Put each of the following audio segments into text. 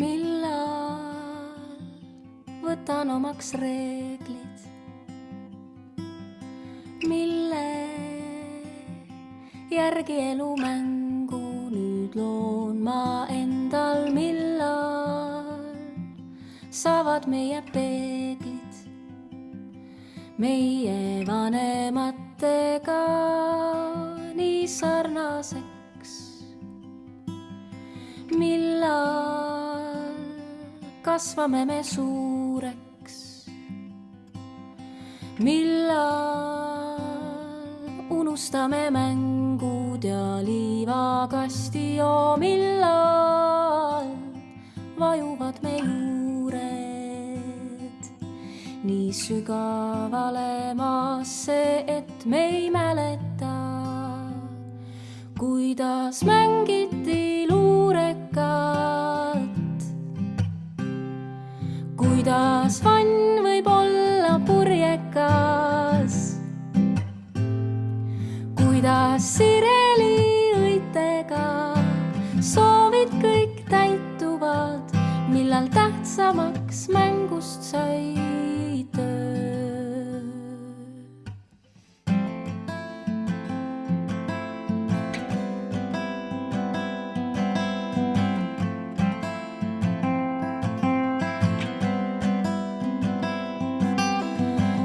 millal võtan omaks reeglid, mille järgi elumängu nüüd loon ma endal, millal saavad meie peeglid meie vanematega nii sarnaseks, kasvame me suureks, millal unustame mängud ja liivakasti, joo millal vajuvad me juured nii sügavale maasse, et me ei mäleta, kuidas mängiti luurekat, tähtsamaks mängust sai töö.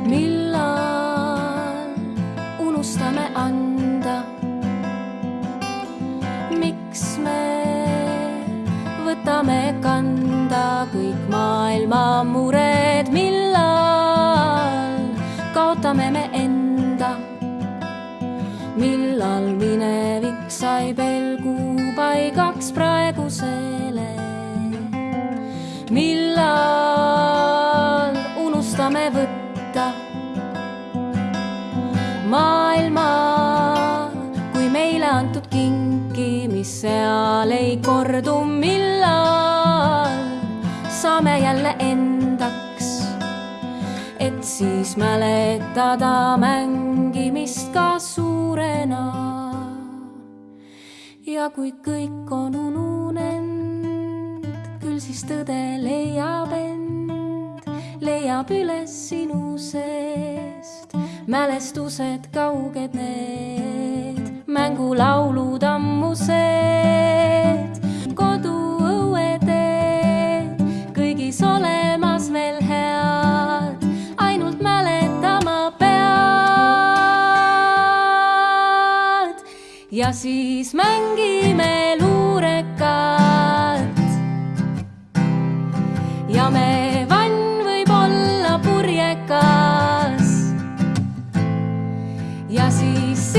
millal maailma mured, millal kaotame me enda? millal minevik sai pelgupaigaks praegusele? millal unustame võtta maailma kui meile antud kinki, mis seal ei kordu, siis mäletada mängimist ka suurena. ja kui kõik on ununenud, küll siis tõde leiab end, leiab üles sinu seest mälestused kauged need, mängulaulud ammused, ja siis mängime luurekat. ja me vann võib olla purjekas. ja siis